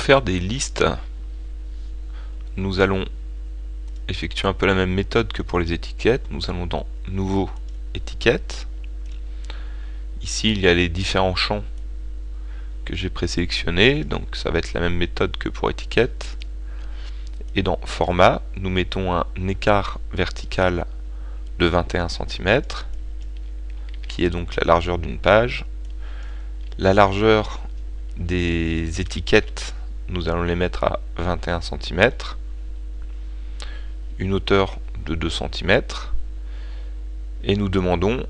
pour faire des listes, nous allons effectuer un peu la même méthode que pour les étiquettes. Nous allons dans Nouveau, Étiquette. Ici, il y a les différents champs que j'ai présélectionnés, donc ça va être la même méthode que pour étiquette. Et dans Format, nous mettons un écart vertical de 21 cm, qui est donc la largeur d'une page. La largeur des étiquettes, nous allons les mettre à 21 cm. Une hauteur de 2 cm. Et nous demandons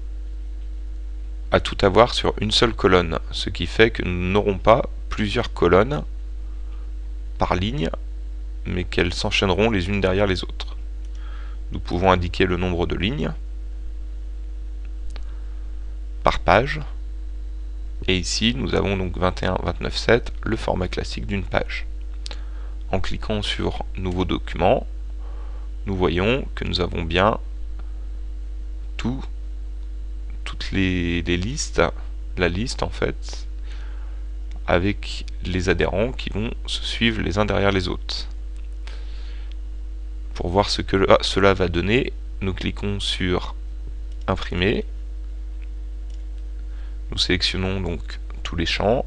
à tout avoir sur une seule colonne, ce qui fait que nous n'aurons pas plusieurs colonnes par ligne, mais qu'elles s'enchaîneront les unes derrière les autres. Nous pouvons indiquer le nombre de lignes par page, et ici, nous avons donc 21, 29, 7, le format classique d'une page. En cliquant sur Nouveau document, nous voyons que nous avons bien tout, toutes les, les listes, la liste en fait, avec les adhérents qui vont se suivre les uns derrière les autres. Pour voir ce que cela va donner, nous cliquons sur Imprimer nous sélectionnons donc tous les champs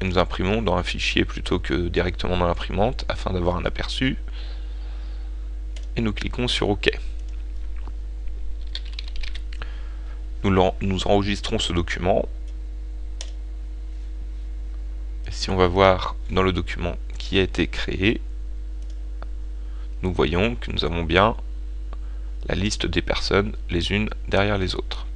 et nous imprimons dans un fichier plutôt que directement dans l'imprimante afin d'avoir un aperçu. Et nous cliquons sur OK. Nous, enregistrons ce document. Et si on va voir dans le document qui a été créé, nous voyons que nous avons bien la liste des personnes les unes derrière les autres.